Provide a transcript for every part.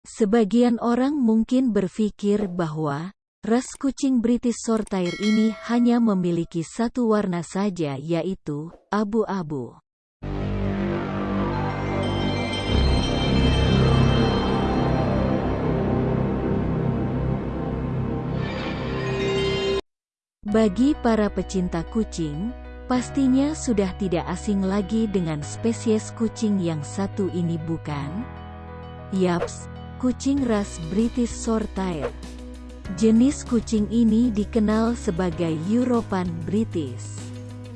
Sebagian orang mungkin berpikir bahwa ras kucing British Shorthair ini hanya memiliki satu warna saja yaitu abu-abu. Bagi para pecinta kucing, pastinya sudah tidak asing lagi dengan spesies kucing yang satu ini bukan? Yaps, kucing ras British Shorthair. Jenis kucing ini dikenal sebagai European British.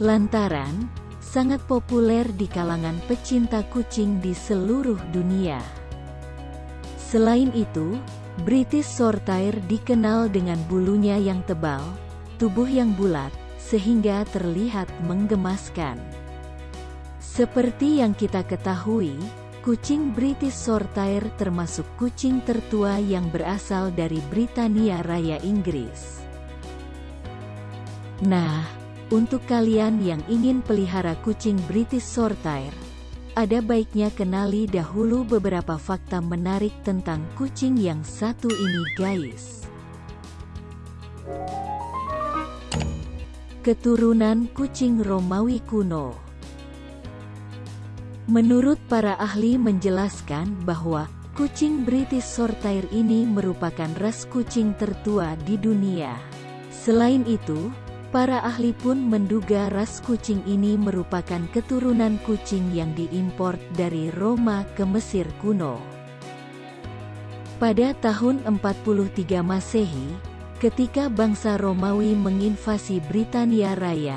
Lantaran, sangat populer di kalangan pecinta kucing di seluruh dunia. Selain itu, British Shorthair dikenal dengan bulunya yang tebal, tubuh yang bulat, sehingga terlihat menggemaskan. Seperti yang kita ketahui, kucing British Shorthair termasuk kucing tertua yang berasal dari Britania Raya Inggris. Nah, untuk kalian yang ingin pelihara kucing British Shorthair, ada baiknya kenali dahulu beberapa fakta menarik tentang kucing yang satu ini guys. Keturunan kucing Romawi kuno Menurut para ahli menjelaskan bahwa kucing British Shorthair ini merupakan ras kucing tertua di dunia. Selain itu, para ahli pun menduga ras kucing ini merupakan keturunan kucing yang diimpor dari Roma ke Mesir kuno. Pada tahun 43 Masehi, Ketika bangsa Romawi menginvasi Britania Raya,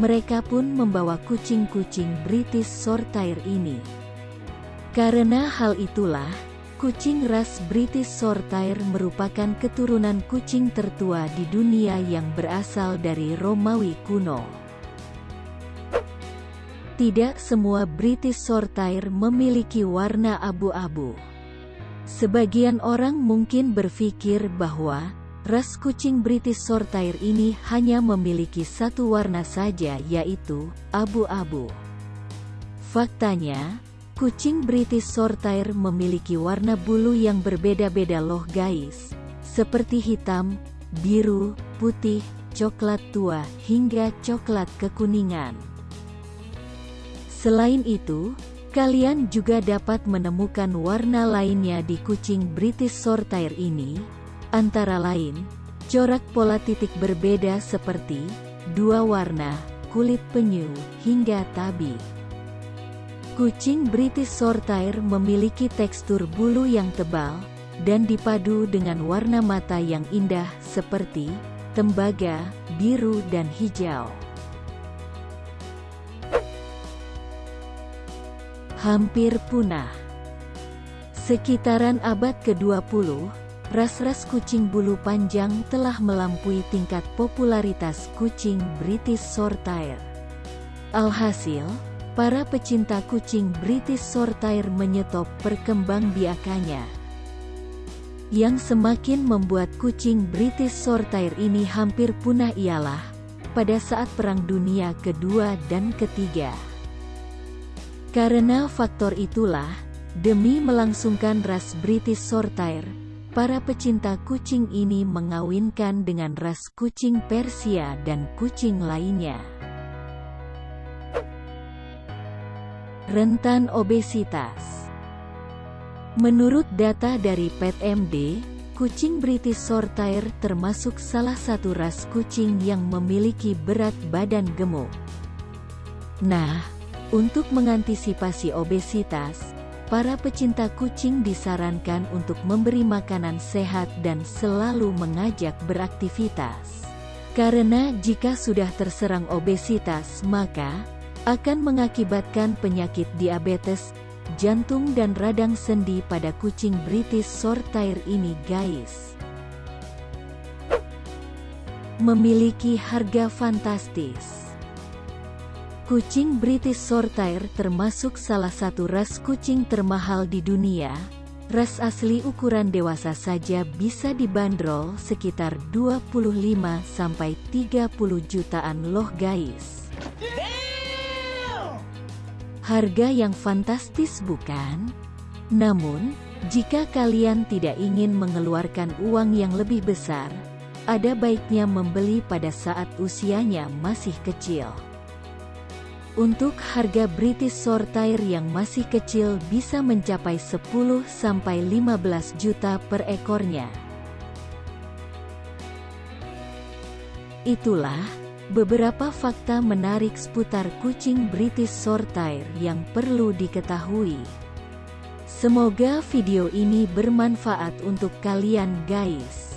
mereka pun membawa kucing-kucing British Shorthair ini. Karena hal itulah, kucing ras British Shorthair merupakan keturunan kucing tertua di dunia yang berasal dari Romawi kuno. Tidak semua British Shorthair memiliki warna abu-abu. Sebagian orang mungkin berpikir bahwa Ras kucing British Shorthair ini hanya memiliki satu warna saja yaitu abu-abu. Faktanya, kucing British Shorthair memiliki warna bulu yang berbeda-beda loh guys. Seperti hitam, biru, putih, coklat tua, hingga coklat kekuningan. Selain itu, kalian juga dapat menemukan warna lainnya di kucing British Shorthair ini, Antara lain, corak pola titik berbeda seperti dua warna, kulit penyu, hingga tabi. Kucing British Shorthair memiliki tekstur bulu yang tebal, dan dipadu dengan warna mata yang indah seperti tembaga, biru dan hijau. Hampir punah. Sekitaran abad ke-20, ras-ras kucing bulu panjang telah melampaui tingkat popularitas kucing British Shorthair. Alhasil, para pecinta kucing British Shorthair menyetop perkembangbiakannya. Yang semakin membuat kucing British Shorthair ini hampir punah ialah, pada saat Perang Dunia Kedua dan Ketiga. Karena faktor itulah, demi melangsungkan ras British Shorthair, Para pecinta kucing ini mengawinkan dengan ras kucing Persia dan kucing lainnya. Rentan obesitas Menurut data dari PetMD, kucing British Shorthair termasuk salah satu ras kucing yang memiliki berat badan gemuk. Nah, untuk mengantisipasi obesitas, Para pecinta kucing disarankan untuk memberi makanan sehat dan selalu mengajak beraktivitas. Karena jika sudah terserang obesitas maka, akan mengakibatkan penyakit diabetes, jantung dan radang sendi pada kucing British Shorthair ini guys. Memiliki harga fantastis. Kucing British Shorthair termasuk salah satu ras kucing termahal di dunia. Ras asli ukuran dewasa saja bisa dibanderol sekitar 25-30 jutaan loh guys. Harga yang fantastis bukan? Namun, Jika kalian tidak ingin mengeluarkan uang yang lebih besar, ada baiknya membeli pada saat usianya masih kecil. Untuk harga British Shorthair yang masih kecil bisa mencapai 10-15 juta per ekornya. Itulah beberapa fakta menarik seputar kucing British Shorthair yang perlu diketahui. Semoga video ini bermanfaat untuk kalian guys.